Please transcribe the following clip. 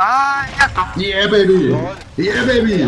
Ah. Yeah, baby. Yeah, baby.